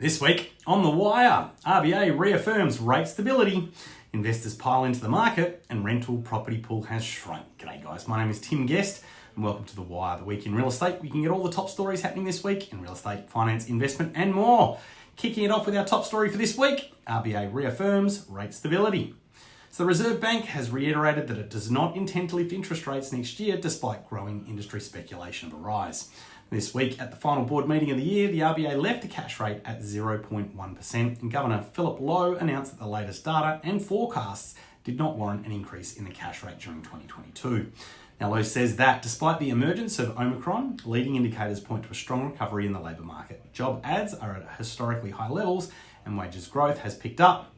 This week on The Wire, RBA reaffirms rate stability, investors pile into the market, and rental property pool has shrunk. G'day, guys. My name is Tim Guest, and welcome to The Wire, the week in real estate. We can get all the top stories happening this week in real estate, finance, investment, and more. Kicking it off with our top story for this week RBA reaffirms rate stability. So the Reserve Bank has reiterated that it does not intend to lift interest rates next year despite growing industry speculation of a rise. This week, at the final board meeting of the year, the RBA left the cash rate at 0.1%, and Governor Philip Lowe announced that the latest data and forecasts did not warrant an increase in the cash rate during 2022. Now, Lowe says that despite the emergence of Omicron, leading indicators point to a strong recovery in the labour market. Job ads are at historically high levels, and wages growth has picked up.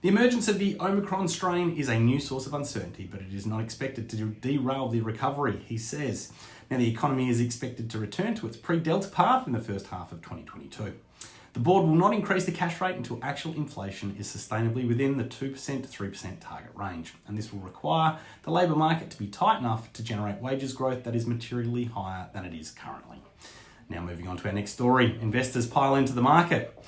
The emergence of the Omicron strain is a new source of uncertainty, but it is not expected to derail the recovery, he says. Now, the economy is expected to return to its pre Delta path in the first half of 2022. The board will not increase the cash rate until actual inflation is sustainably within the 2% to 3% target range, and this will require the labour market to be tight enough to generate wages growth that is materially higher than it is currently. Now, moving on to our next story investors pile into the market.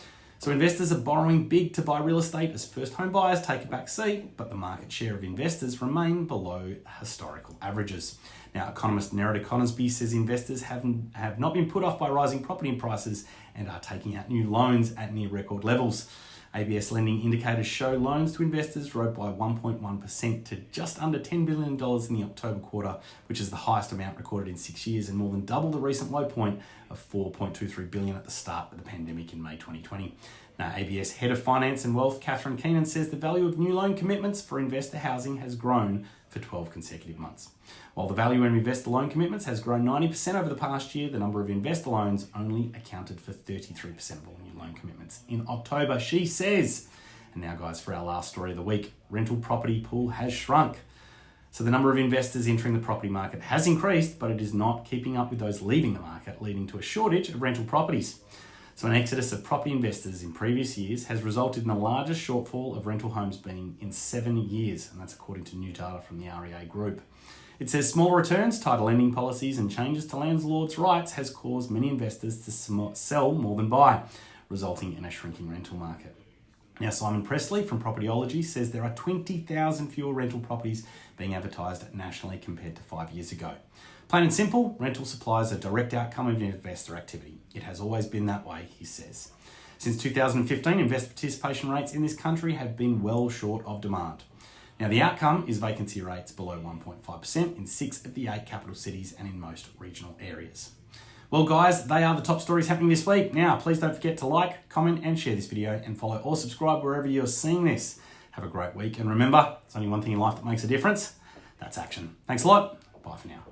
So investors are borrowing big to buy real estate as first home buyers take a back seat, but the market share of investors remain below historical averages. Now, economist Nerida Conisbee says investors have, have not been put off by rising property prices and are taking out new loans at near record levels. ABS lending indicators show loans to investors rose by 1.1% to just under $10 billion in the October quarter, which is the highest amount recorded in six years and more than double the recent low point of 4.23 billion at the start of the pandemic in May 2020. Now, ABS Head of Finance and Wealth, Catherine Keenan, says the value of new loan commitments for investor housing has grown for 12 consecutive months. While the value of investor loan commitments has grown 90% over the past year, the number of investor loans only accounted for 33% of all new loan commitments in October, she says. And now, guys, for our last story of the week rental property pool has shrunk. So the number of investors entering the property market has increased, but it is not keeping up with those leaving the market, leading to a shortage of rental properties. So an exodus of property investors in previous years has resulted in the largest shortfall of rental homes being in seven years, and that's according to new data from the REA Group. It says small returns, tighter lending policies, and changes to landlords' rights has caused many investors to sell more than buy, resulting in a shrinking rental market. Now, Simon Pressley from Propertyology says there are 20,000 fewer rental properties being advertised nationally compared to five years ago. Plain and simple, rental supply is a direct outcome of investor activity. It has always been that way, he says. Since 2015, investor participation rates in this country have been well short of demand. Now, the outcome is vacancy rates below 1.5% in six of the eight capital cities and in most regional areas. Well, guys, they are the top stories happening this week. Now, please don't forget to like, comment, and share this video, and follow or subscribe wherever you're seeing this. Have a great week, and remember, it's only one thing in life that makes a difference that's action. Thanks a lot. Bye for now.